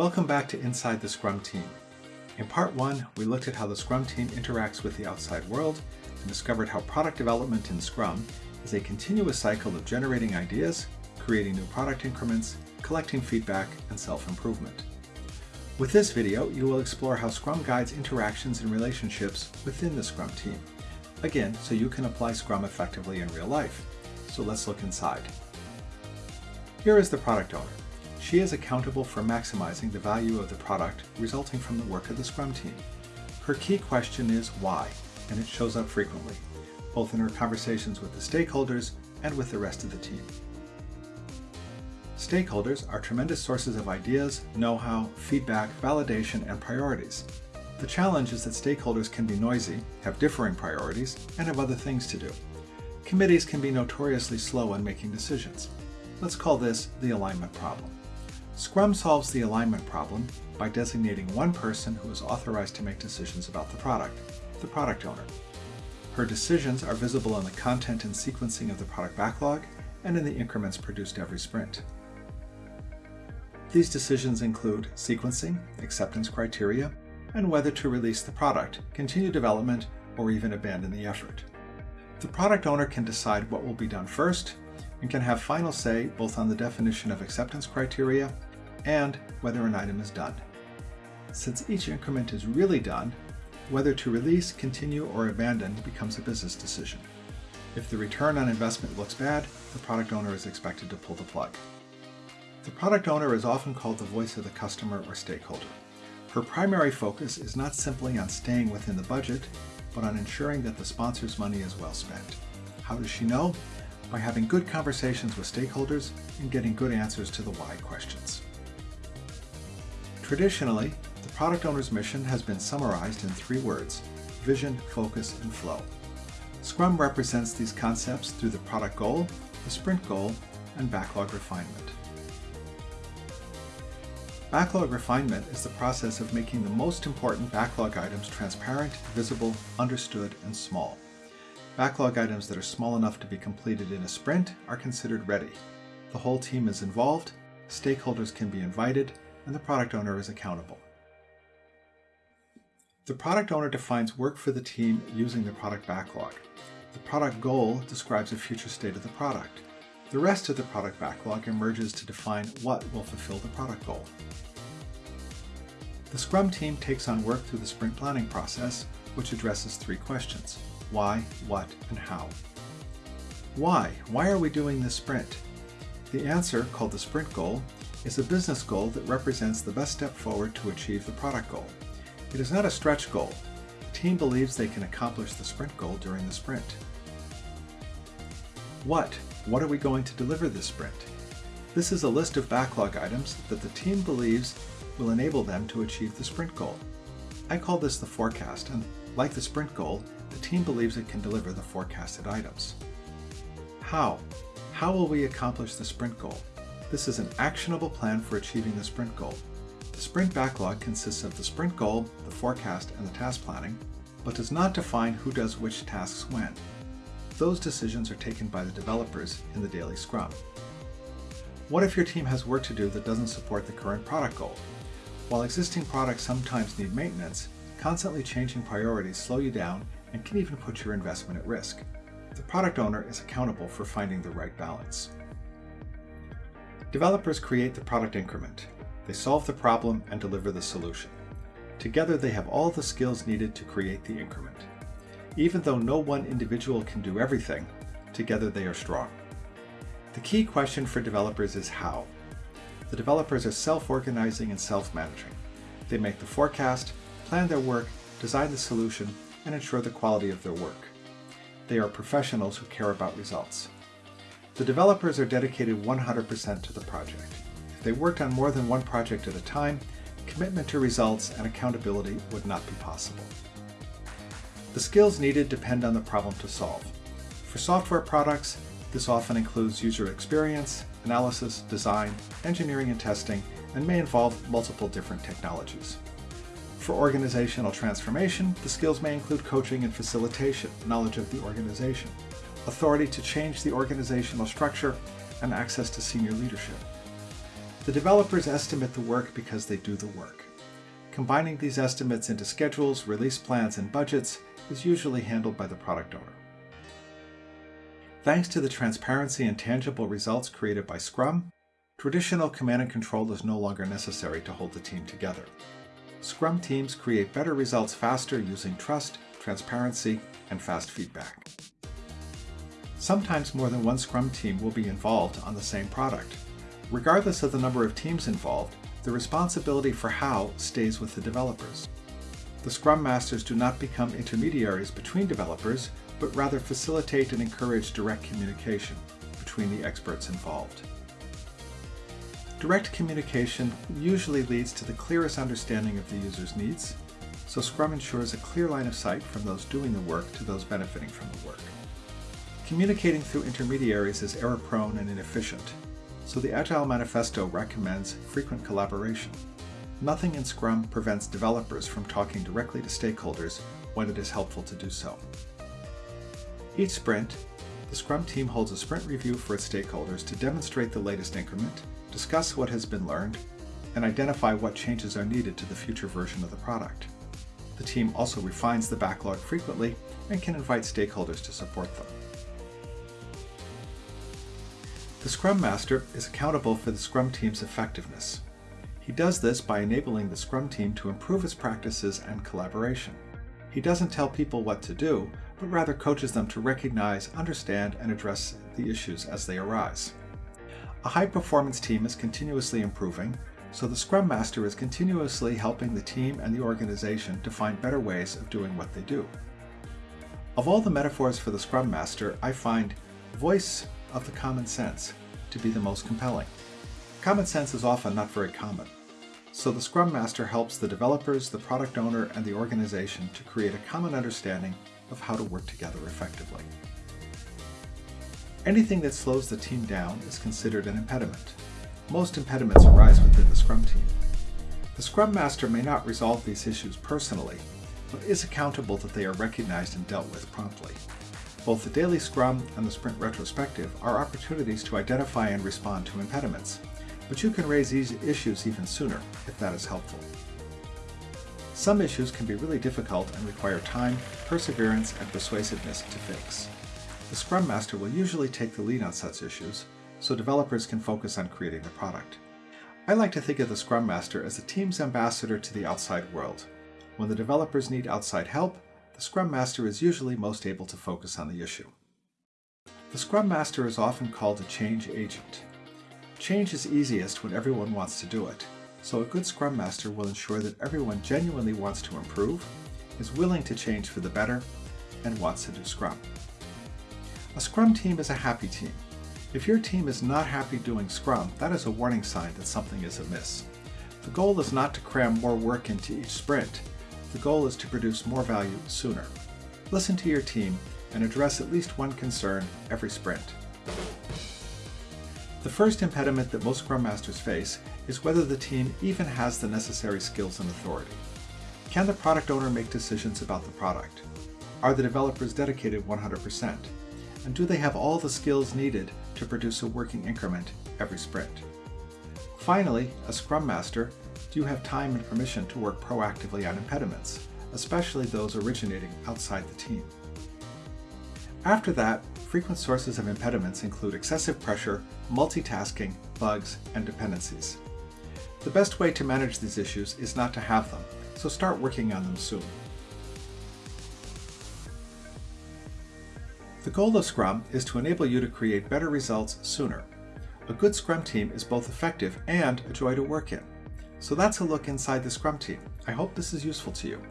Welcome back to Inside the Scrum Team. In part one, we looked at how the Scrum team interacts with the outside world and discovered how product development in Scrum is a continuous cycle of generating ideas, creating new product increments, collecting feedback, and self-improvement. With this video, you will explore how Scrum guides interactions and relationships within the Scrum team. Again, so you can apply Scrum effectively in real life. So let's look inside. Here is the product owner. She is accountable for maximizing the value of the product resulting from the work of the Scrum team. Her key question is why, and it shows up frequently, both in her conversations with the stakeholders and with the rest of the team. Stakeholders are tremendous sources of ideas, know-how, feedback, validation, and priorities. The challenge is that stakeholders can be noisy, have differing priorities, and have other things to do. Committees can be notoriously slow in making decisions. Let's call this the alignment problem. Scrum solves the alignment problem by designating one person who is authorized to make decisions about the product, the product owner. Her decisions are visible in the content and sequencing of the product backlog and in the increments produced every sprint. These decisions include sequencing, acceptance criteria, and whether to release the product, continue development, or even abandon the effort. The product owner can decide what will be done first and can have final say both on the definition of acceptance criteria and whether an item is done. Since each increment is really done, whether to release, continue, or abandon becomes a business decision. If the return on investment looks bad, the product owner is expected to pull the plug. The product owner is often called the voice of the customer or stakeholder. Her primary focus is not simply on staying within the budget, but on ensuring that the sponsor's money is well spent. How does she know? By having good conversations with stakeholders and getting good answers to the why questions. Traditionally, the product owner's mission has been summarized in three words, vision, focus, and flow. Scrum represents these concepts through the product goal, the sprint goal, and backlog refinement. Backlog refinement is the process of making the most important backlog items transparent, visible, understood, and small. Backlog items that are small enough to be completed in a sprint are considered ready. The whole team is involved, stakeholders can be invited, and the product owner is accountable. The product owner defines work for the team using the product backlog. The product goal describes a future state of the product. The rest of the product backlog emerges to define what will fulfill the product goal. The Scrum team takes on work through the sprint planning process, which addresses three questions. Why, what, and how. Why? Why are we doing this sprint? The answer, called the sprint goal, is a business goal that represents the best step forward to achieve the product goal. It is not a stretch goal. The team believes they can accomplish the sprint goal during the sprint. What? What are we going to deliver this sprint? This is a list of backlog items that the team believes will enable them to achieve the sprint goal. I call this the forecast, and like the sprint goal, the team believes it can deliver the forecasted items. How? How will we accomplish the sprint goal? This is an actionable plan for achieving the sprint goal. The sprint backlog consists of the sprint goal, the forecast, and the task planning, but does not define who does which tasks when. Those decisions are taken by the developers in the daily scrum. What if your team has work to do that doesn't support the current product goal? While existing products sometimes need maintenance, constantly changing priorities slow you down and can even put your investment at risk. The product owner is accountable for finding the right balance. Developers create the product increment. They solve the problem and deliver the solution. Together they have all the skills needed to create the increment. Even though no one individual can do everything, together they are strong. The key question for developers is how. The developers are self-organizing and self-managing. They make the forecast, plan their work, design the solution, and ensure the quality of their work. They are professionals who care about results. The developers are dedicated 100% to the project. If they worked on more than one project at a time, commitment to results and accountability would not be possible. The skills needed depend on the problem to solve. For software products, this often includes user experience, analysis, design, engineering and testing, and may involve multiple different technologies. For organizational transformation, the skills may include coaching and facilitation, knowledge of the organization, authority to change the organizational structure, and access to senior leadership. The developers estimate the work because they do the work. Combining these estimates into schedules, release plans, and budgets is usually handled by the product owner. Thanks to the transparency and tangible results created by Scrum, traditional command and control is no longer necessary to hold the team together. Scrum teams create better results faster using trust, transparency, and fast feedback. Sometimes more than one Scrum team will be involved on the same product. Regardless of the number of teams involved, the responsibility for how stays with the developers. The Scrum Masters do not become intermediaries between developers, but rather facilitate and encourage direct communication between the experts involved. Direct communication usually leads to the clearest understanding of the user's needs, so Scrum ensures a clear line of sight from those doing the work to those benefiting from the work. Communicating through intermediaries is error-prone and inefficient, so the Agile Manifesto recommends frequent collaboration. Nothing in Scrum prevents developers from talking directly to stakeholders when it is helpful to do so. Each sprint, the Scrum team holds a sprint review for its stakeholders to demonstrate the latest increment, discuss what has been learned, and identify what changes are needed to the future version of the product. The team also refines the backlog frequently and can invite stakeholders to support them. The Scrum Master is accountable for the Scrum team's effectiveness. He does this by enabling the Scrum team to improve its practices and collaboration. He doesn't tell people what to do, but rather coaches them to recognize, understand, and address the issues as they arise. A high-performance team is continuously improving, so the Scrum Master is continuously helping the team and the organization to find better ways of doing what they do. Of all the metaphors for the Scrum Master, I find voice of the common sense to be the most compelling. Common sense is often not very common, so the Scrum Master helps the developers, the product owner, and the organization to create a common understanding of how to work together effectively. Anything that slows the team down is considered an impediment. Most impediments arise within the Scrum team. The Scrum Master may not resolve these issues personally, but is accountable that they are recognized and dealt with promptly. Both the Daily Scrum and the Sprint Retrospective are opportunities to identify and respond to impediments, but you can raise these issues even sooner if that is helpful. Some issues can be really difficult and require time, perseverance, and persuasiveness to fix. The Scrum Master will usually take the lead on such issues, so developers can focus on creating the product. I like to think of the Scrum Master as the team's ambassador to the outside world. When the developers need outside help, the Scrum Master is usually most able to focus on the issue. The Scrum Master is often called a change agent. Change is easiest when everyone wants to do it, so a good Scrum Master will ensure that everyone genuinely wants to improve, is willing to change for the better, and wants to do Scrum. A Scrum team is a happy team. If your team is not happy doing Scrum, that is a warning sign that something is amiss. The goal is not to cram more work into each sprint, the goal is to produce more value sooner. Listen to your team and address at least one concern every sprint. The first impediment that most Scrum Masters face is whether the team even has the necessary skills and authority. Can the product owner make decisions about the product? Are the developers dedicated 100%? And do they have all the skills needed to produce a working increment every sprint? Finally, a Scrum Master do you have time and permission to work proactively on impediments, especially those originating outside the team? After that, frequent sources of impediments include excessive pressure, multitasking, bugs, and dependencies. The best way to manage these issues is not to have them, so start working on them soon. The goal of Scrum is to enable you to create better results sooner. A good Scrum team is both effective and a joy to work in. So that's a look inside the Scrum team. I hope this is useful to you.